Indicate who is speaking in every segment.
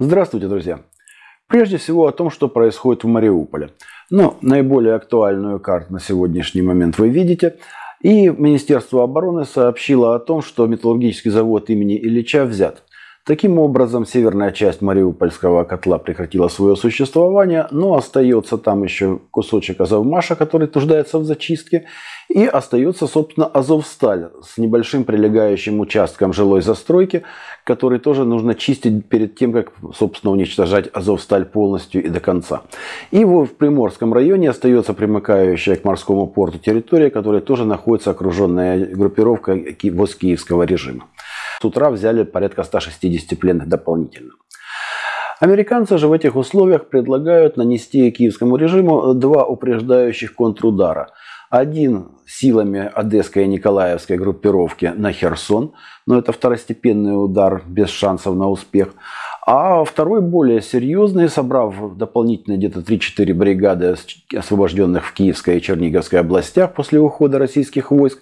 Speaker 1: Здравствуйте, друзья! Прежде всего о том, что происходит в Мариуполе. Но наиболее актуальную карту на сегодняшний момент вы видите. И Министерство обороны сообщило о том, что металлургический завод имени Ильича взят. Таким образом, северная часть Мариупольского котла прекратила свое существование, но остается там еще кусочек Азовмаша, который нуждается в зачистке, и остается, собственно, Азовсталь с небольшим прилегающим участком жилой застройки, который тоже нужно чистить перед тем, как, собственно, уничтожать Азовсталь полностью и до конца. И в Приморском районе остается примыкающая к морскому порту территория, которая тоже находится окруженная группировкой ВОЗ киевского режима. С утра взяли порядка 160 пленных дополнительно. Американцы же в этих условиях предлагают нанести киевскому режиму два упреждающих контрудара. Один силами Одесской и Николаевской группировки на Херсон, но это второстепенный удар без шансов на успех. А второй более серьезный, собрав дополнительные где-то 3-4 бригады, освобожденных в Киевской и Черниговской областях после ухода российских войск,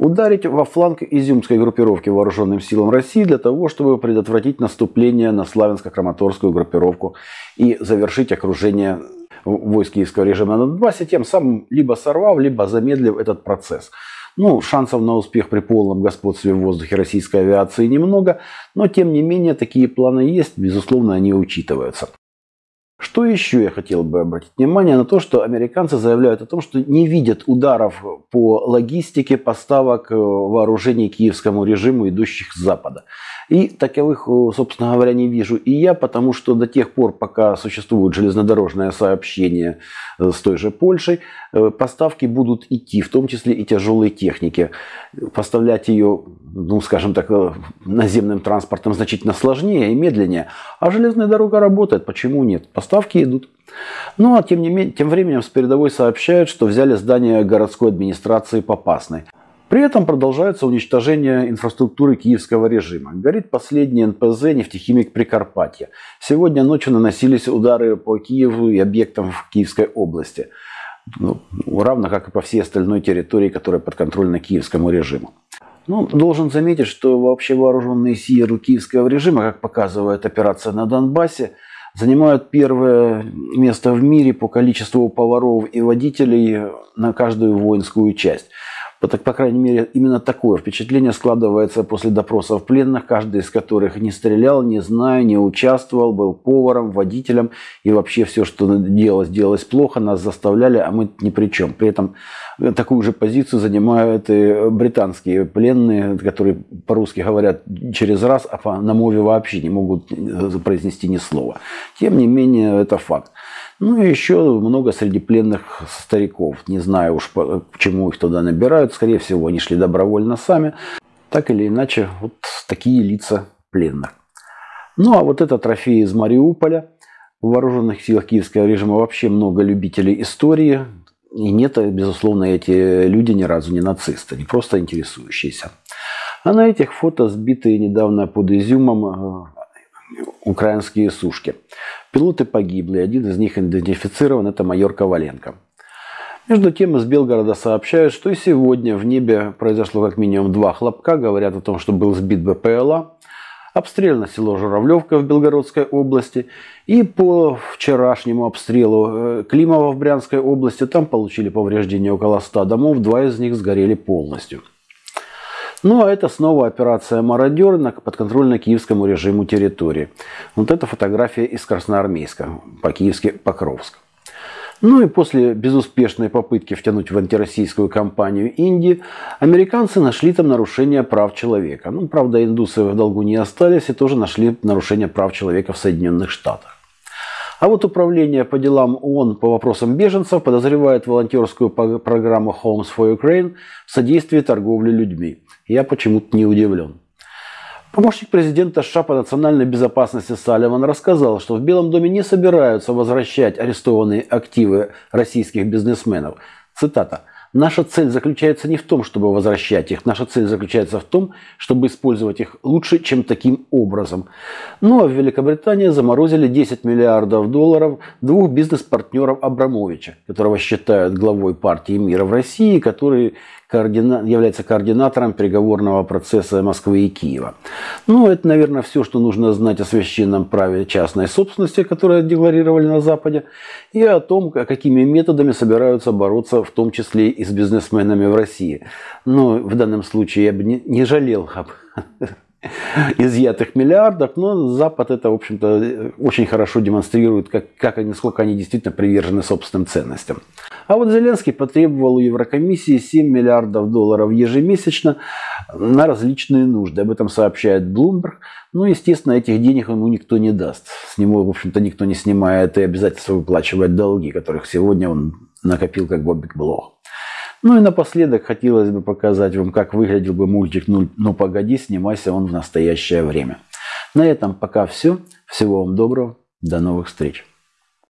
Speaker 1: ударить во фланг изюмской группировки вооруженным силам России для того, чтобы предотвратить наступление на славянско-краматорскую группировку и завершить окружение войск киевского режима на Донбассе, тем самым либо сорвав, либо замедлив этот процесс. Ну, шансов на успех при полном господстве в воздухе российской авиации немного, но тем не менее такие планы есть, безусловно, они учитываются. Что еще я хотел бы обратить внимание на то, что американцы заявляют о том, что не видят ударов по логистике поставок э, вооружений киевскому режиму, идущих с Запада. И таковых, э, собственно говоря, не вижу и я, потому что до тех пор, пока существует железнодорожное сообщение э, с той же Польшей, поставки будут идти, в том числе и тяжелой техники. Поставлять ее, ну, скажем так, наземным транспортом значительно сложнее и медленнее. А железная дорога работает, почему нет? Поставки идут. Ну а тем, не менее, тем временем с передовой сообщают, что взяли здание городской администрации Попасной. При этом продолжается уничтожение инфраструктуры киевского режима. Горит последний НПЗ «Нефтехимик Прикарпатья». Сегодня ночью наносились удары по Киеву и объектам в Киевской области. Ну, равно как и по всей остальной территории, которая подконтрольна киевскому режиму. Ну, должен заметить, что вообще вооруженные силы киевского режима, как показывает операция на Донбассе, занимают первое место в мире по количеству поваров и водителей на каждую воинскую часть. Так, по крайней мере, именно такое впечатление складывается после допросов пленных, каждый из которых не стрелял, не знаю, не участвовал, был поваром, водителем, и вообще все, что делалось, делалось плохо, нас заставляли, а мы ни при чем. При этом такую же позицию занимают и британские пленные, которые по-русски говорят через раз, а на мове вообще не могут произнести ни слова. Тем не менее, это факт. Ну и еще много среди пленных стариков. Не знаю уж, почему их туда набирают. Скорее всего, они шли добровольно сами. Так или иначе, вот такие лица пленных. Ну а вот это трофей из Мариуполя. В вооруженных силах киевского режима вообще много любителей истории. И нет, безусловно, эти люди ни разу не нацисты, не просто интересующиеся. А на этих фото сбитые недавно под Изюмом э, украинские сушки. Пилоты погибли, один из них идентифицирован, это майор Коваленко. Между тем из Белгорода сообщают, что и сегодня в небе произошло как минимум два хлопка, говорят о том, что был сбит БПЛА. Обстрелено село Журавлевка в Белгородской области. И по вчерашнему обстрелу э, Климова в Брянской области там получили повреждения около 100 домов, два из них сгорели полностью. Ну а это снова операция «Мародер» на подконтрольно киевскому режиму территории. Вот это фотография из Красноармейска, по-киевски Покровск. Ну и после безуспешной попытки втянуть в антироссийскую кампанию Индии, американцы нашли там нарушение прав человека. Ну, правда, индусы в долгу не остались и тоже нашли нарушение прав человека в Соединенных Штатах. А вот Управление по делам ООН по вопросам беженцев подозревает волонтерскую программу Homes for Ukraine в содействии торговли людьми. Я почему-то не удивлен. Помощник президента США по национальной безопасности Салливан рассказал, что в Белом доме не собираются возвращать арестованные активы российских бизнесменов. Цитата. Наша цель заключается не в том, чтобы возвращать их. Наша цель заключается в том, чтобы использовать их лучше, чем таким образом. Ну а в Великобритании заморозили 10 миллиардов долларов двух бизнес-партнеров Абрамовича, которого считают главой партии мира в России, который координа... является координатором переговорного процесса Москвы и Киева. Ну, это, наверное, все, что нужно знать о священном праве частной собственности, которое декларировали на Западе, и о том, какими методами собираются бороться, в том числе и с бизнесменами в России. Но в данном случае я бы не, не жалел об изъятых миллиардов, но Запад это, в общем-то, очень хорошо демонстрирует, как, как, насколько они действительно привержены собственным ценностям. А вот Зеленский потребовал у Еврокомиссии 7 миллиардов долларов ежемесячно на различные нужды. Об этом сообщает Bloomberg. Ну, естественно, этих денег ему никто не даст. С него, в общем-то, никто не снимает и обязательства выплачивать долги, которых сегодня он накопил как Бобик Блох. Ну и напоследок хотелось бы показать вам, как выглядел бы мультик «Ну, ну погоди, снимайся он в настоящее время». На этом пока все. Всего вам доброго. До новых встреч.